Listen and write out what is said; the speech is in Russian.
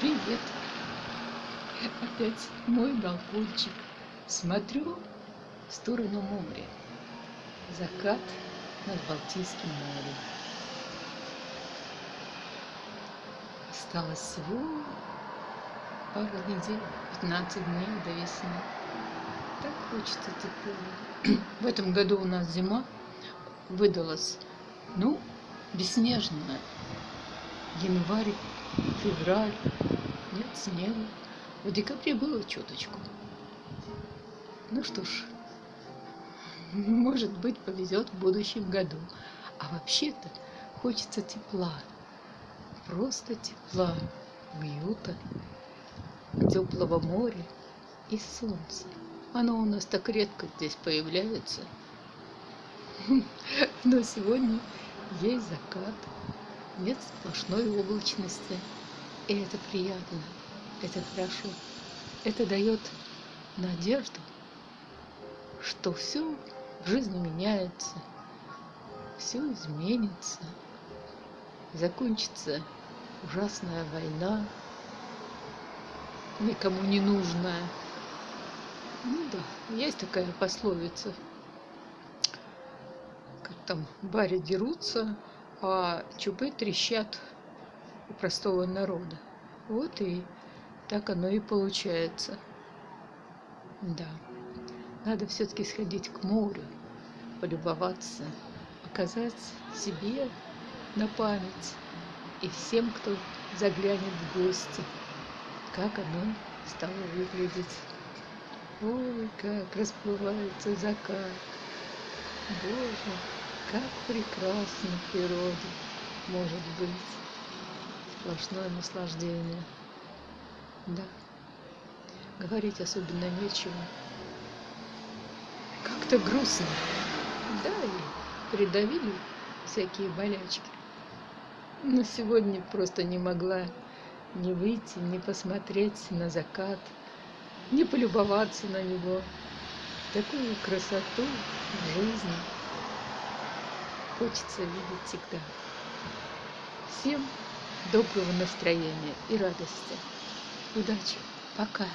Привет. Опять мой балкончик. Смотрю в сторону моря. Закат над Балтийским морем. Осталось всего пару недель, 15 дней до весны. Так хочется тепло. В этом году у нас зима выдалась, ну, беснежная. Январь, февраль, нет снега. В декабре было чуточку. Ну что ж, может быть, повезет в будущем году. А вообще-то хочется тепла. Просто тепла, уюта, теплого моря и солнца. Оно у нас так редко здесь появляется. Но сегодня есть закат, нет сплошной облачности. И это приятно, это хорошо. Это дает надежду, что все в жизни меняется, все изменится, закончится ужасная война, никому не нужная. Ну да, есть такая пословица, как там баре дерутся, а чубы трещат у простого народа. Вот и так оно и получается. Да, надо все-таки сходить к морю, полюбоваться, показать себе на память и всем, кто заглянет в гости, как оно стало выглядеть. Ой, как расплывается закат. Боже, как прекрасно в природе может быть. Сплошное наслаждение. Да, говорить особенно нечего. Как-то грустно. Да, и придавили всякие болячки. Но сегодня просто не могла не выйти, не посмотреть на закат – не полюбоваться на него. Такую красоту в жизни хочется видеть всегда. Всем доброго настроения и радости. Удачи. Пока.